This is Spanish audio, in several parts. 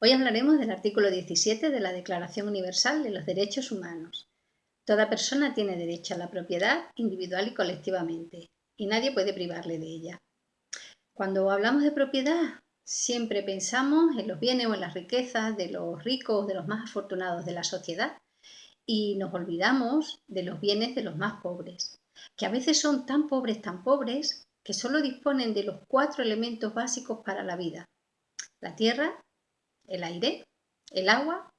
Hoy hablaremos del artículo 17 de la Declaración Universal de los Derechos Humanos. Toda persona tiene derecho a la propiedad individual y colectivamente, y nadie puede privarle de ella. Cuando hablamos de propiedad, siempre pensamos en los bienes o en las riquezas de los ricos, de los más afortunados de la sociedad, y nos olvidamos de los bienes de los más pobres, que a veces son tan pobres, tan pobres, que solo disponen de los cuatro elementos básicos para la vida. La tierra, el aire, el agua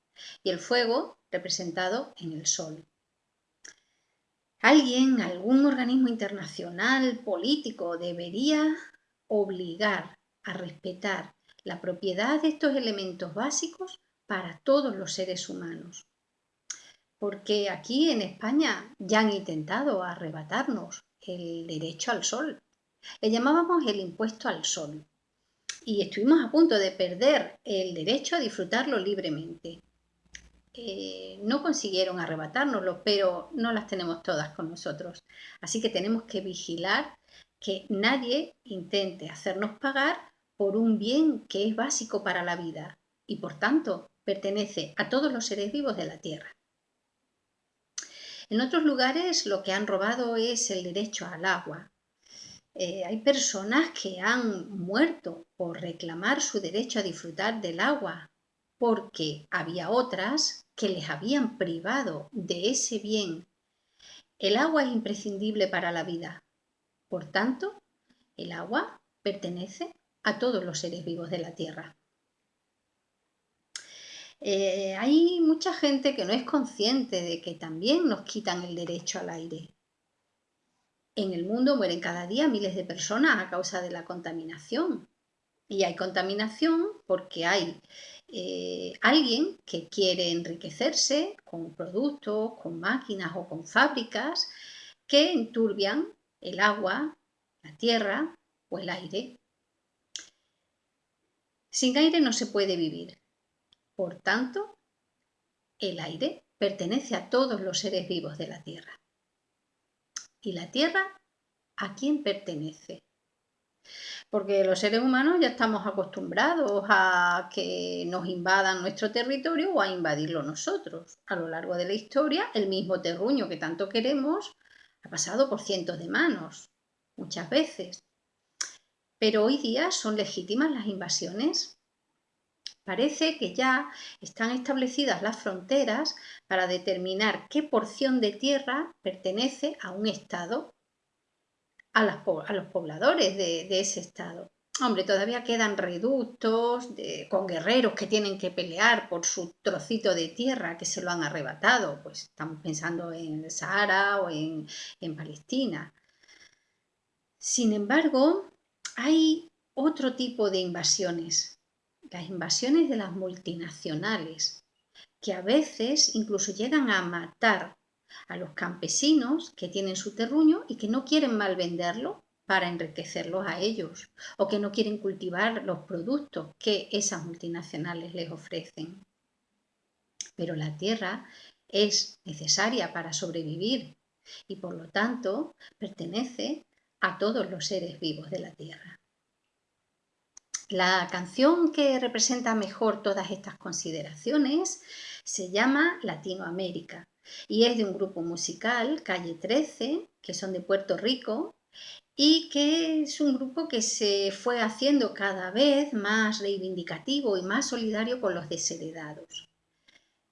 y el fuego representado en el sol. Alguien, algún organismo internacional, político, debería obligar a respetar la propiedad de estos elementos básicos para todos los seres humanos. Porque aquí en España ya han intentado arrebatarnos el derecho al sol. Le llamábamos el impuesto al sol y estuvimos a punto de perder el derecho a disfrutarlo libremente. Eh, no consiguieron arrebatárnoslo, pero no las tenemos todas con nosotros. Así que tenemos que vigilar que nadie intente hacernos pagar por un bien que es básico para la vida y por tanto pertenece a todos los seres vivos de la Tierra. En otros lugares lo que han robado es el derecho al agua, eh, hay personas que han muerto por reclamar su derecho a disfrutar del agua, porque había otras que les habían privado de ese bien. El agua es imprescindible para la vida. Por tanto, el agua pertenece a todos los seres vivos de la Tierra. Eh, hay mucha gente que no es consciente de que también nos quitan el derecho al aire. En el mundo mueren cada día miles de personas a causa de la contaminación. Y hay contaminación porque hay eh, alguien que quiere enriquecerse con productos, con máquinas o con fábricas que enturbian el agua, la tierra o el aire. Sin aire no se puede vivir. Por tanto, el aire pertenece a todos los seres vivos de la Tierra. ¿Y la tierra a quién pertenece? Porque los seres humanos ya estamos acostumbrados a que nos invadan nuestro territorio o a invadirlo nosotros. A lo largo de la historia, el mismo terruño que tanto queremos ha pasado por cientos de manos, muchas veces. Pero hoy día son legítimas las invasiones. Parece que ya están establecidas las fronteras para determinar qué porción de tierra pertenece a un estado, a, los pobladores de, ese estado. Hombre, todavía quedan reductos con guerreros que tienen que pelear por su trocito de tierra que se lo han arrebatado. Pues estamos pensando en el Sahara o en Palestina. Sin embargo, hay otro tipo de invasiones las invasiones de las multinacionales, que a veces incluso llegan a matar a los campesinos que tienen su terruño y que no quieren mal venderlo para enriquecerlos a ellos o que no quieren cultivar los productos que esas multinacionales les ofrecen. Pero la tierra es necesaria para sobrevivir y por lo tanto pertenece a todos los seres vivos de la tierra. La canción que representa mejor todas estas consideraciones se llama Latinoamérica y es de un grupo musical, Calle 13, que son de Puerto Rico y que es un grupo que se fue haciendo cada vez más reivindicativo y más solidario con los desheredados.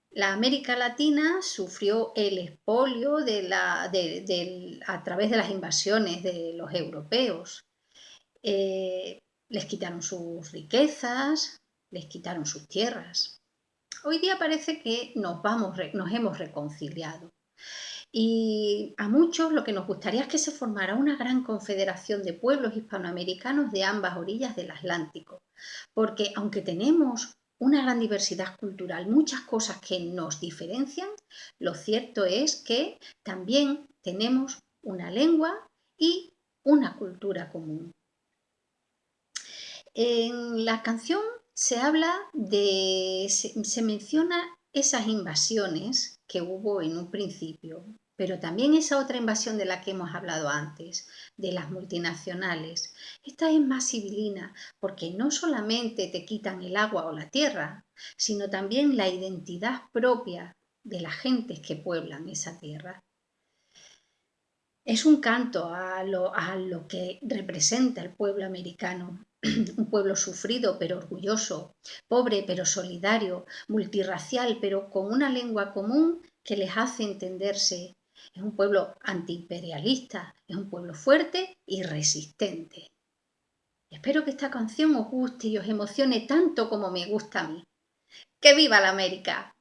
La América Latina sufrió el expolio a través de las invasiones de los europeos. Eh, les quitaron sus riquezas, les quitaron sus tierras. Hoy día parece que nos, vamos, nos hemos reconciliado. Y a muchos lo que nos gustaría es que se formara una gran confederación de pueblos hispanoamericanos de ambas orillas del Atlántico. Porque aunque tenemos una gran diversidad cultural, muchas cosas que nos diferencian, lo cierto es que también tenemos una lengua y una cultura común. En la canción se habla de, se, menciona esas invasiones que hubo en un principio, pero también esa otra invasión de la que hemos hablado antes, de las multinacionales. Esta es más civilina porque no solamente te quitan el agua o la tierra, sino también la identidad propia de las gentes que pueblan esa tierra. Es un canto a lo, a lo que representa el pueblo americano, un pueblo sufrido pero orgulloso, pobre pero solidario, multirracial pero con una lengua común que les hace entenderse. Es un pueblo antiimperialista, es un pueblo fuerte y resistente. Espero que esta canción os guste y os emocione tanto como me gusta a mí. ¡Que viva la América!